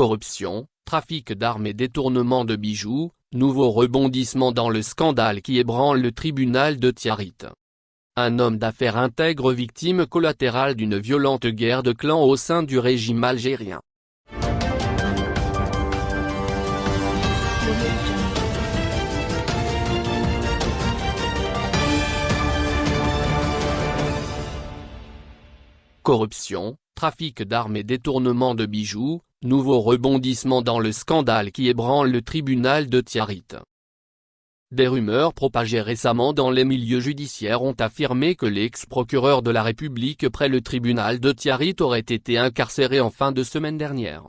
Corruption, trafic d'armes et détournement de bijoux, nouveau rebondissement dans le scandale qui ébranle le tribunal de Tiarit. Un homme d'affaires intègre victime collatérale d'une violente guerre de clans au sein du régime algérien. Corruption, trafic d'armes et détournement de bijoux, nouveau rebondissement dans le scandale qui ébranle le tribunal de Tiarit. Des rumeurs propagées récemment dans les milieux judiciaires ont affirmé que l'ex-procureur de la République près le tribunal de Tiarit aurait été incarcéré en fin de semaine dernière.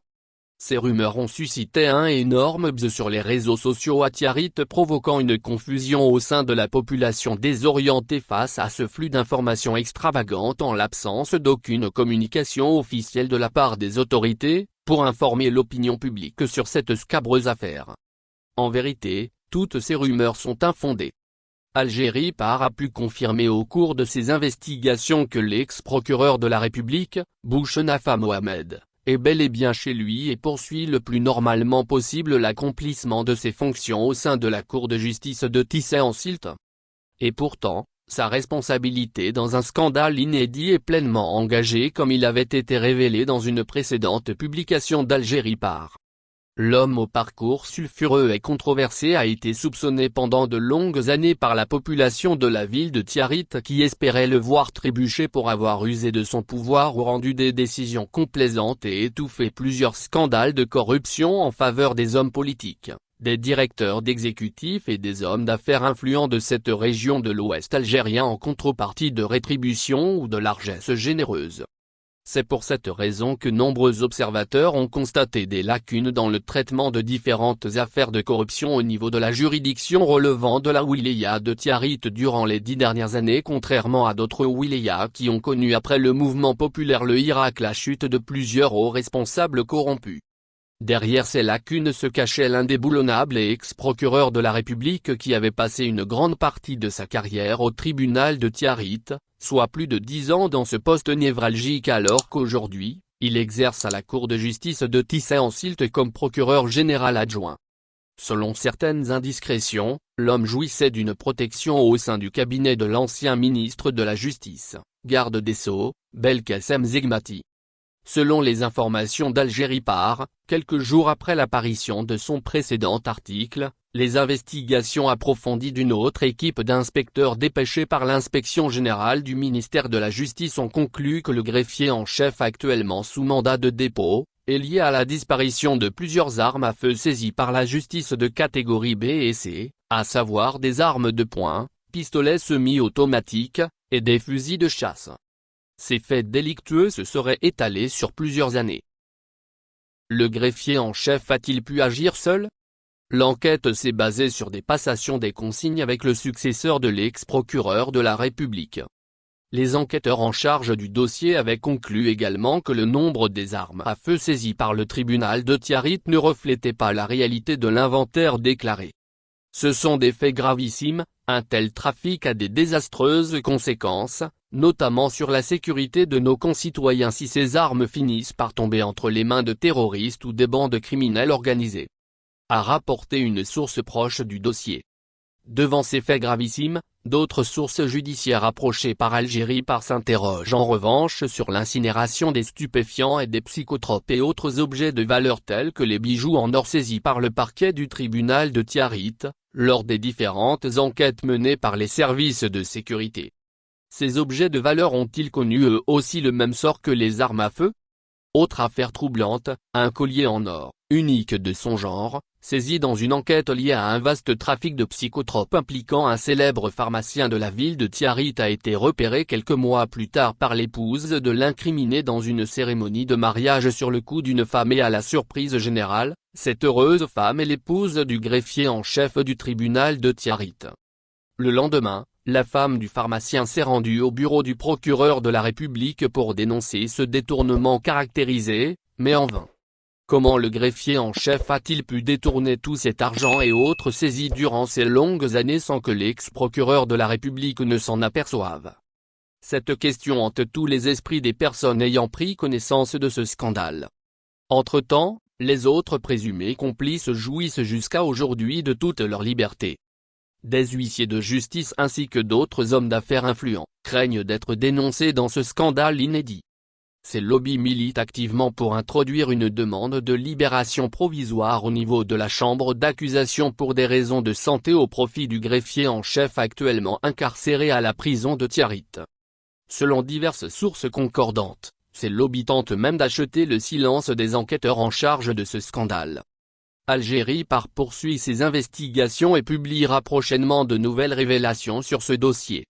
Ces rumeurs ont suscité un énorme buzz sur les réseaux sociaux à Tiarit provoquant une confusion au sein de la population désorientée face à ce flux d'informations extravagantes en l'absence d'aucune communication officielle de la part des autorités, pour informer l'opinion publique sur cette scabreuse affaire. En vérité, toutes ces rumeurs sont infondées. Algérie par a pu confirmer au cours de ses investigations que l'ex-procureur de la République, Bouchenafa Mohamed, est bel et bien chez lui et poursuit le plus normalement possible l'accomplissement de ses fonctions au sein de la Cour de justice de Tissé-en-Silt. Et pourtant, sa responsabilité dans un scandale inédit est pleinement engagée comme il avait été révélé dans une précédente publication d'Algérie par L'homme au parcours sulfureux et controversé a été soupçonné pendant de longues années par la population de la ville de Tiarit qui espérait le voir trébucher pour avoir usé de son pouvoir ou rendu des décisions complaisantes et étouffé plusieurs scandales de corruption en faveur des hommes politiques, des directeurs d'exécutifs et des hommes d'affaires influents de cette région de l'Ouest algérien en contrepartie de rétribution ou de largesse généreuse. C'est pour cette raison que nombreux observateurs ont constaté des lacunes dans le traitement de différentes affaires de corruption au niveau de la juridiction relevant de la wilaya de Tiarit durant les dix dernières années contrairement à d'autres wilayas qui ont connu après le mouvement populaire le Irak la chute de plusieurs hauts responsables corrompus. Derrière ces lacunes se cachait l'indéboulonnable et ex-procureur de la République qui avait passé une grande partie de sa carrière au tribunal de Tiarit, soit plus de dix ans dans ce poste névralgique alors qu'aujourd'hui, il exerce à la Cour de justice de Tissé-en-Silt comme procureur général adjoint. Selon certaines indiscrétions, l'homme jouissait d'une protection au sein du cabinet de l'ancien ministre de la Justice, garde des Sceaux, Belkacem Zegmati. Selon les informations d'Algérie par, quelques jours après l'apparition de son précédent article, les investigations approfondies d'une autre équipe d'inspecteurs dépêchés par l'inspection générale du ministère de la Justice ont conclu que le greffier en chef actuellement sous mandat de dépôt, est lié à la disparition de plusieurs armes à feu saisies par la justice de catégorie B et C, à savoir des armes de poing, pistolets semi-automatiques, et des fusils de chasse. Ces faits délictueux se seraient étalés sur plusieurs années. Le greffier en chef a-t-il pu agir seul? L'enquête s'est basée sur des passations des consignes avec le successeur de l'ex-procureur de la République. Les enquêteurs en charge du dossier avaient conclu également que le nombre des armes à feu saisies par le tribunal de Tiarit ne reflétait pas la réalité de l'inventaire déclaré. Ce sont des faits gravissimes, un tel trafic a des désastreuses conséquences, notamment sur la sécurité de nos concitoyens si ces armes finissent par tomber entre les mains de terroristes ou des bandes criminelles organisées. A rapporté une source proche du dossier. Devant ces faits gravissimes, d'autres sources judiciaires approchées par Algérie par s'interrogent en revanche sur l'incinération des stupéfiants et des psychotropes et autres objets de valeur tels que les bijoux en or saisis par le parquet du tribunal de Tiarit, lors des différentes enquêtes menées par les services de sécurité. Ces objets de valeur ont-ils connu eux aussi le même sort que les armes à feu? Autre affaire troublante, un collier en or, unique de son genre, saisi dans une enquête liée à un vaste trafic de psychotropes impliquant un célèbre pharmacien de la ville de Tiarit a été repéré quelques mois plus tard par l'épouse de l'incriminé dans une cérémonie de mariage sur le cou d'une femme et à la surprise générale, cette heureuse femme est l'épouse du greffier en chef du tribunal de Tiarit. Le lendemain, la femme du pharmacien s'est rendue au bureau du procureur de la République pour dénoncer ce détournement caractérisé, mais en vain. Comment le greffier en chef a-t-il pu détourner tout cet argent et autres saisies durant ces longues années sans que l'ex-procureur de la République ne s'en aperçoive? Cette question hante tous les esprits des personnes ayant pris connaissance de ce scandale. Entre-temps, Les autres présumés complices jouissent jusqu'à aujourd'hui de toute leur liberté. Des huissiers de justice ainsi que d'autres hommes d'affaires influents, craignent d'être dénoncés dans ce scandale inédit. Ces lobbies militent activement pour introduire une demande de libération provisoire au niveau de la chambre d'accusation pour des raisons de santé au profit du greffier en chef actuellement incarcéré à la prison de Tiarit. Selon diverses sources concordantes, ces lobbies tentent même d'acheter le silence des enquêteurs en charge de ce scandale. Algérie par poursuit ses investigations et publiera prochainement de nouvelles révélations sur ce dossier.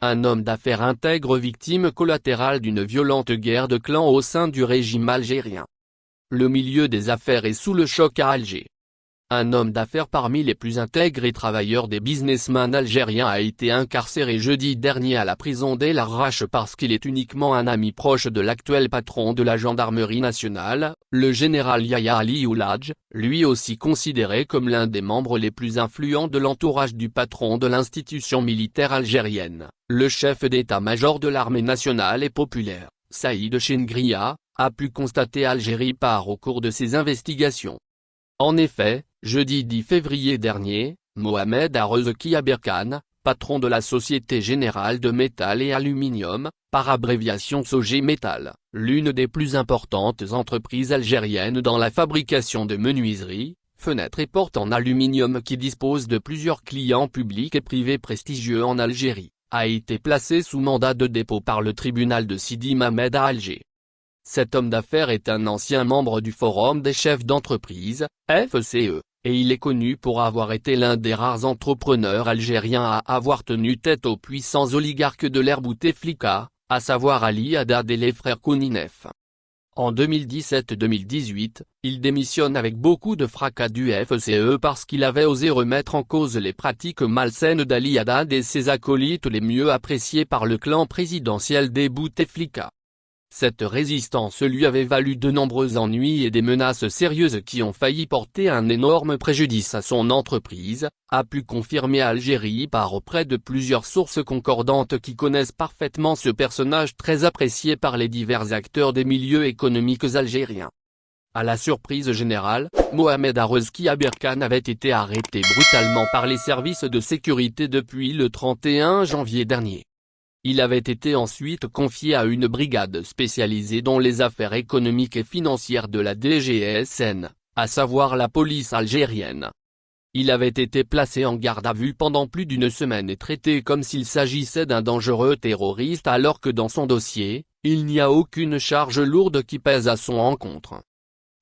Un homme d'affaires intègre victime collatérale d'une violente guerre de clans au sein du régime algérien. Le milieu des affaires est sous le choc à Alger. Un homme d'affaires parmi les plus intègres et travailleurs des businessmen algériens a été incarcéré jeudi dernier à la prison d'El Arrache parce qu'il est uniquement un ami proche de l'actuel patron de la gendarmerie nationale, le général Yahya Ali Ouladj, lui aussi considéré comme l'un des membres les plus influents de l'entourage du patron de l'institution militaire algérienne, le chef d'état-major de l'armée nationale et populaire, Saïd Chengria, a pu constater Algérie par au cours de ses investigations. En effet, jeudi 10 février dernier, Mohamed Arezki Aberkan, patron de la Société Générale de Métal et Aluminium, par abréviation Sogé Métal, l'une des plus importantes entreprises algériennes dans la fabrication de menuiseries, fenêtres et portes en aluminium qui dispose de plusieurs clients publics et privés prestigieux en Algérie, a été placé sous mandat de dépôt par le tribunal de Sidi Mamed à Alger. Cet homme d'affaires est un ancien membre du Forum des chefs d'entreprise, FCE, et il est connu pour avoir été l'un des rares entrepreneurs algériens à avoir tenu tête aux puissants oligarques de l'ère Bouteflika, à savoir Ali Haddad et les frères Kouninef. En 2017-2018, il démissionne avec beaucoup de fracas du FCE parce qu'il avait osé remettre en cause les pratiques malsaines d'Ali Haddad et ses acolytes les mieux appréciés par le clan présidentiel des Bouteflika. Cette résistance lui avait valu de nombreux ennuis et des menaces sérieuses qui ont failli porter un énorme préjudice à son entreprise, a pu confirmer Algérie par auprès de plusieurs sources concordantes qui connaissent parfaitement ce personnage très apprécié par les divers acteurs des milieux économiques algériens. À la surprise générale, Mohamed Arezki Aberkan avait été arrêté brutalement par les services de sécurité depuis le 31 janvier dernier. Il avait été ensuite confié à une brigade spécialisée dans les affaires économiques et financières de la DGSN, à savoir la police algérienne. Il avait été placé en garde à vue pendant plus d'une semaine et traité comme s'il s'agissait d'un dangereux terroriste alors que dans son dossier, il n'y a aucune charge lourde qui pèse à son encontre.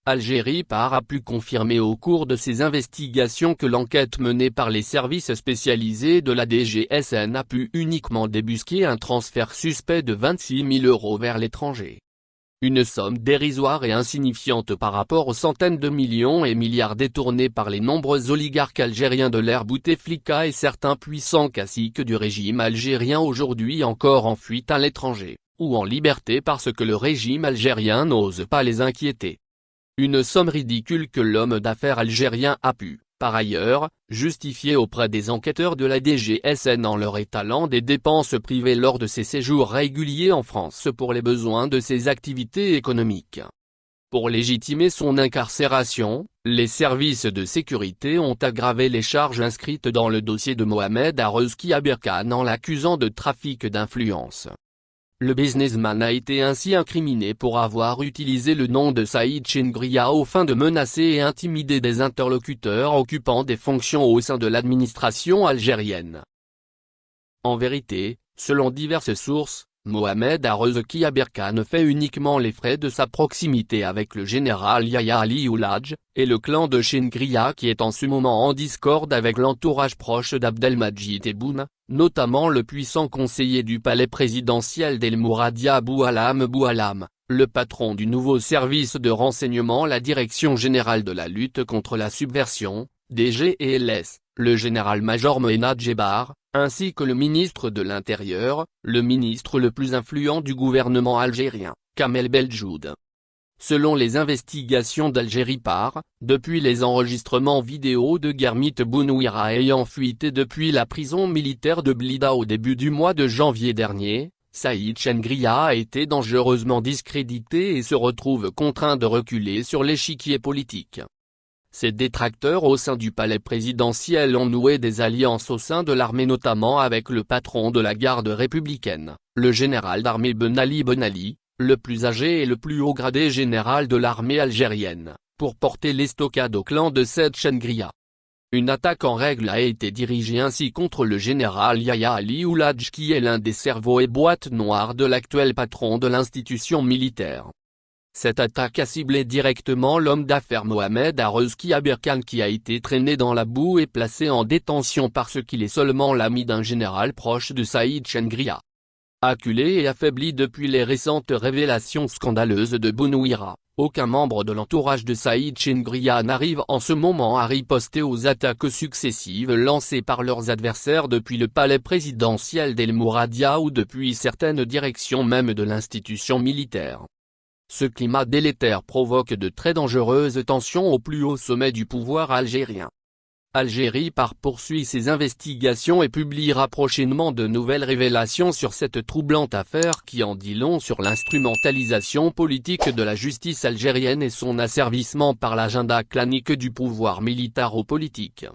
Algérie par a pu confirmer au cours de ses investigations que l'enquête menée par les services spécialisés de la DGSN a pu uniquement débusquer un transfert suspect de 26 000 euros vers l'étranger. Une somme dérisoire et insignifiante par rapport aux centaines de millions et milliards détournés par les nombreux oligarques algériens de l'ère Bouteflika et certains puissants caciques du régime algérien aujourd'hui encore en fuite à l'étranger, ou en liberté parce que le régime algérien n'ose pas les inquiéter. Une somme ridicule que l'homme d'affaires algérien a pu, par ailleurs, justifier auprès des enquêteurs de la DGSN en leur étalant des dépenses privées lors de ses séjours réguliers en France pour les besoins de ses activités économiques. Pour légitimer son incarcération, les services de sécurité ont aggravé les charges inscrites dans le dossier de Mohamed Arezki Aberkan en l'accusant de trafic d'influence. Le businessman a été ainsi incriminé pour avoir utilisé le nom de Saïd Chengria au fin de menacer et intimider des interlocuteurs occupant des fonctions au sein de l'administration algérienne. En vérité, selon diverses sources, Mohamed Arezki Aberkan fait uniquement les frais de sa proximité avec le général Yahya Ali Ouladj, et le clan de Chengria qui est en ce moment en discorde avec l'entourage proche d'Abdelmajid Tebboune, notamment le puissant conseiller du palais présidentiel d'El Mouradia Boualam Boualam, le patron du nouveau service de renseignement la Direction Générale de la Lutte contre la Subversion, DGLS, le général-major Mohenad Jebar, ainsi que le ministre de l'Intérieur, le ministre le plus influent du gouvernement algérien, Kamel Beljoud. Selon les investigations d'Algérie par, depuis les enregistrements vidéo de Germit Bounouira ayant fuité depuis la prison militaire de Blida au début du mois de janvier dernier, Saïd Chengria a été dangereusement discrédité et se retrouve contraint de reculer sur l'échiquier politique. Ses détracteurs au sein du palais présidentiel ont noué des alliances au sein de l'armée notamment avec le patron de la garde républicaine, le général d'armée Ben Ali Ben Ali, le plus âgé et le plus haut gradé général de l'armée algérienne, pour porter l'estocade au clan de Saïd Chengria. Une attaque en règle a été dirigée ainsi contre le général Yahya Ali Ouladj qui est l'un des cerveaux et boîtes noires de l'actuel patron de l'institution militaire. Cette attaque a ciblé directement l'homme d'affaires Mohamed Arezki Aberkan qui a été traîné dans la boue et placé en détention parce qu'il est seulement l'ami d'un général proche de Saïd Chengria. Acculé et affaibli depuis les récentes révélations scandaleuses de Bounouira, aucun membre de l'entourage de Saïd Chengria n'arrive en ce moment à riposter aux attaques successives lancées par leurs adversaires depuis le palais présidentiel d'El Mouradia ou depuis certaines directions même de l'institution militaire. Ce climat délétère provoque de très dangereuses tensions au plus haut sommet du pouvoir algérien. Algérie par poursuit ses investigations et publiera prochainement de nouvelles révélations sur cette troublante affaire qui en dit long sur l'instrumentalisation politique de la justice algérienne et son asservissement par l'agenda clanique du pouvoir militaro-politique.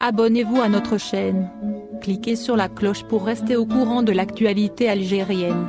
Abonnez-vous à notre chaîne. Cliquez sur la cloche pour rester au courant de l'actualité algérienne.